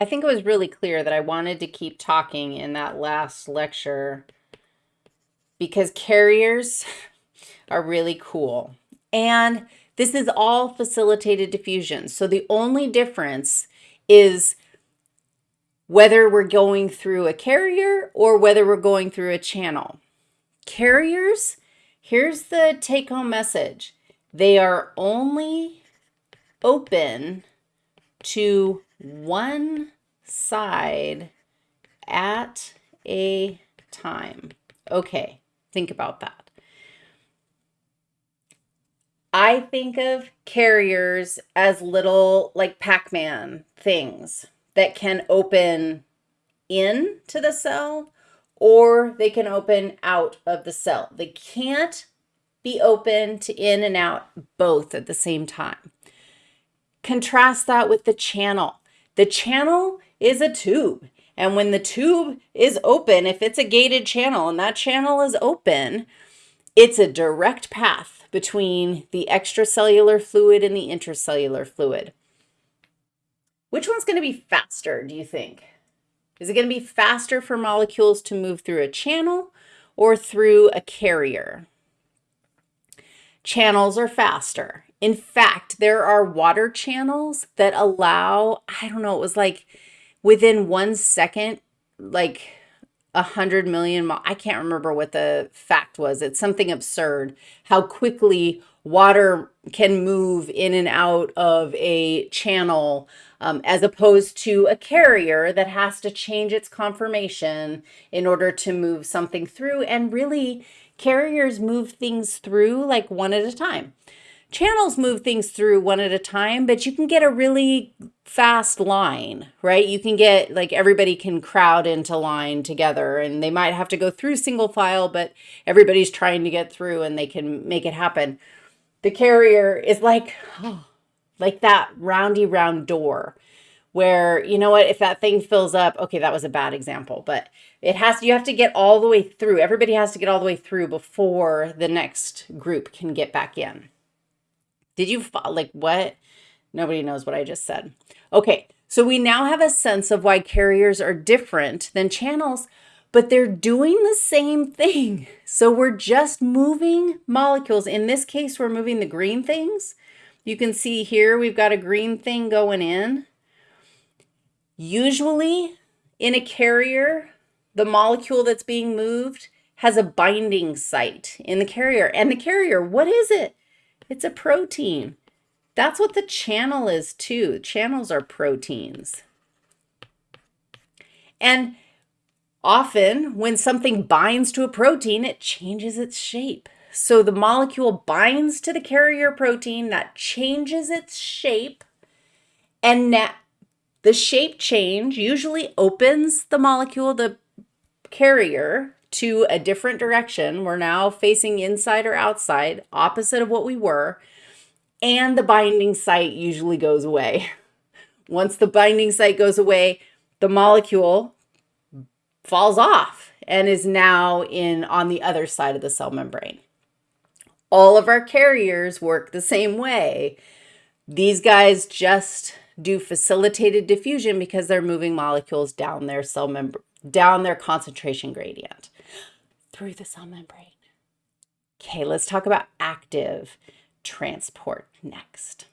I think it was really clear that I wanted to keep talking in that last lecture because carriers are really cool. And this is all facilitated diffusion. So the only difference is whether we're going through a carrier or whether we're going through a channel. Carriers, here's the take-home message. They are only open to one side at a time. Okay, think about that. I think of carriers as little like Pac-Man things that can open in to the cell or they can open out of the cell. They can't be open to in and out both at the same time. Contrast that with the channel. The channel is a tube. And when the tube is open, if it's a gated channel and that channel is open, it's a direct path between the extracellular fluid and the intracellular fluid. Which one's going to be faster, do you think? Is it going to be faster for molecules to move through a channel or through a carrier? Channels are faster. In fact, there are water channels that allow, I don't know, it was like within one second, like a hundred million, I can't remember what the fact was. It's something absurd how quickly water can move in and out of a channel um, as opposed to a carrier that has to change its conformation in order to move something through. And really, carriers move things through like one at a time. Channels move things through one at a time, but you can get a really fast line, right? You can get like everybody can crowd into line together and they might have to go through single file, but everybody's trying to get through and they can make it happen. The carrier is like, oh, like that roundy round door where, you know what, if that thing fills up, okay, that was a bad example, but it has, you have to get all the way through. Everybody has to get all the way through before the next group can get back in. Did you, like what? Nobody knows what I just said. Okay, so we now have a sense of why carriers are different than channels, but they're doing the same thing. So we're just moving molecules. In this case, we're moving the green things. You can see here we've got a green thing going in. Usually in a carrier, the molecule that's being moved has a binding site in the carrier. And the carrier, what is it? It's a protein. That's what the channel is too. Channels are proteins. And Often, when something binds to a protein, it changes its shape. So the molecule binds to the carrier protein, that changes its shape, and that the shape change usually opens the molecule, the carrier, to a different direction. We're now facing inside or outside, opposite of what we were, and the binding site usually goes away. Once the binding site goes away, the molecule falls off and is now in on the other side of the cell membrane. All of our carriers work the same way. These guys just do facilitated diffusion because they're moving molecules down their cell membrane, down their concentration gradient through the cell membrane. Okay, let's talk about active transport next.